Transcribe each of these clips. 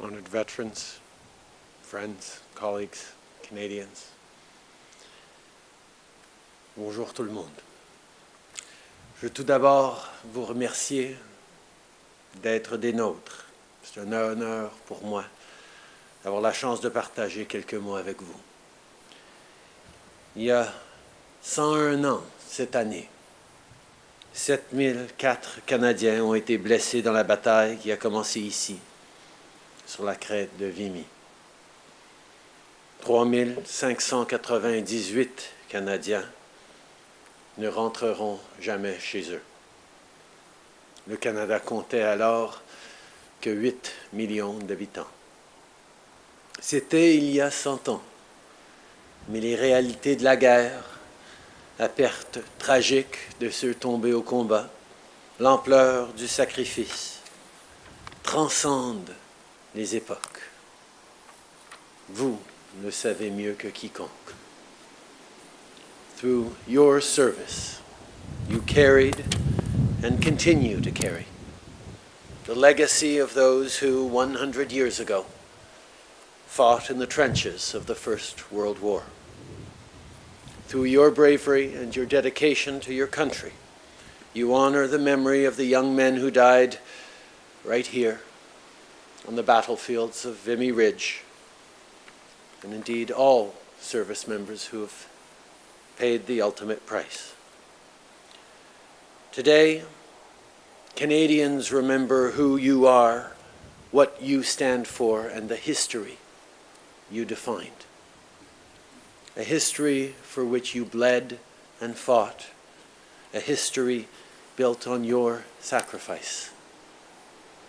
honored veterans, friends, colleagues, Canadians. Bonjour tout le monde. Je veux tout d'abord vous remercier d'être des nôtres. C'est un honneur pour moi d'avoir la chance de partager quelques mots avec vous. Il y a 101 ans cette année, 7004 Canadiens ont été blessés dans la bataille qui a commencé ici, sur la crête de Vimy. 3598 Canadiens ne rentreront jamais chez eux. Le Canada comptait alors que 8 millions d'habitants. C'était il y a 100 ans, mais les réalités de la guerre, la perte tragique de ceux tombés au combat, l'ampleur du sacrifice, transcendent les époques. Vous le savez mieux que quiconque. Through your service, you carried and continue to carry the legacy of those who, 100 years ago, fought in the trenches of the First World War. Through your bravery and your dedication to your country, you honor the memory of the young men who died right here on the battlefields of Vimy Ridge, and indeed all service members who have paid the ultimate price. Today, Canadians remember who you are, what you stand for, and the history you defined. A history for which you bled and fought, a history built on your sacrifice.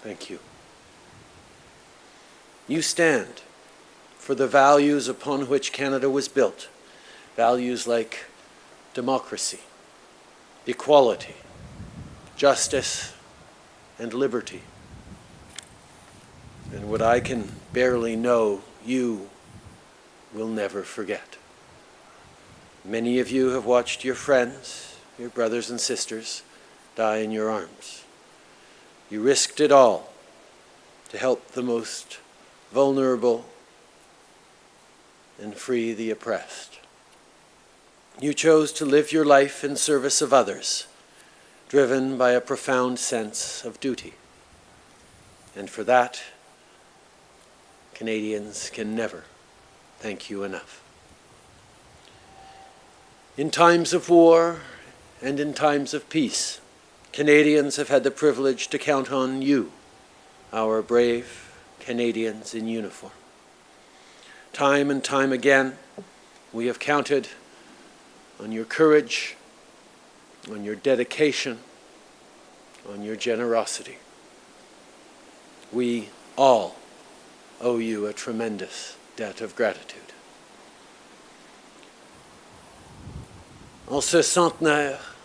Thank you. You stand for the values upon which Canada was built, values like democracy, equality, justice, and liberty. And what I can barely know, you will never forget. Many of you have watched your friends, your brothers and sisters, die in your arms. You risked it all to help the most vulnerable and free the oppressed. You chose to live your life in service of others, driven by a profound sense of duty. And for that, Canadians can never thank you enough. In times of war and in times of peace, Canadians have had the privilege to count on you, our brave Canadians in uniform. Time and time again, we have counted on your courage, on your dedication, on your generosity. We all owe you a tremendous debt of gratitude. En ce centenaire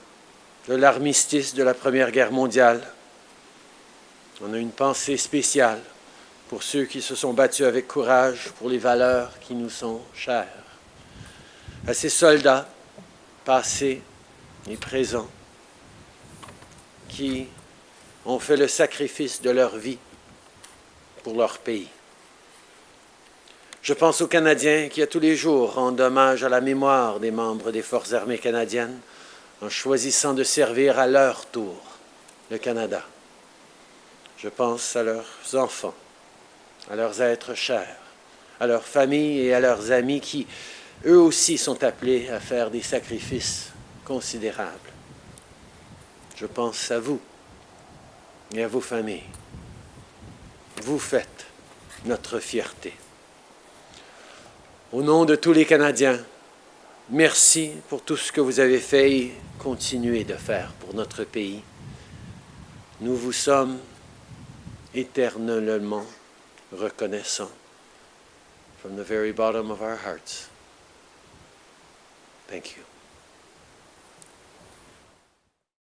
de l'armistice de la Première Guerre mondiale, on a une pensée spéciale pour ceux qui se sont battus avec courage pour les valeurs qui nous sont chères. À ces soldats passés et présents qui ont fait le sacrifice de leur vie pour leur pays. Je pense aux Canadiens qui, à tous les jours, rendent hommage à la mémoire des membres des Forces armées canadiennes en choisissant de servir à leur tour le Canada. Je pense à leurs enfants, à leurs êtres chers, à leurs familles et à leurs amis qui, eux aussi, sont appelés à faire des sacrifices considérables. Je pense à vous et à vos familles. Vous faites notre fierté. Au nom de tous les Canadiens, merci pour tout ce que vous avez fait et continuez de faire pour notre pays. Nous vous sommes éternellement reconnaissants from the very bottom of our hearts. Thank you.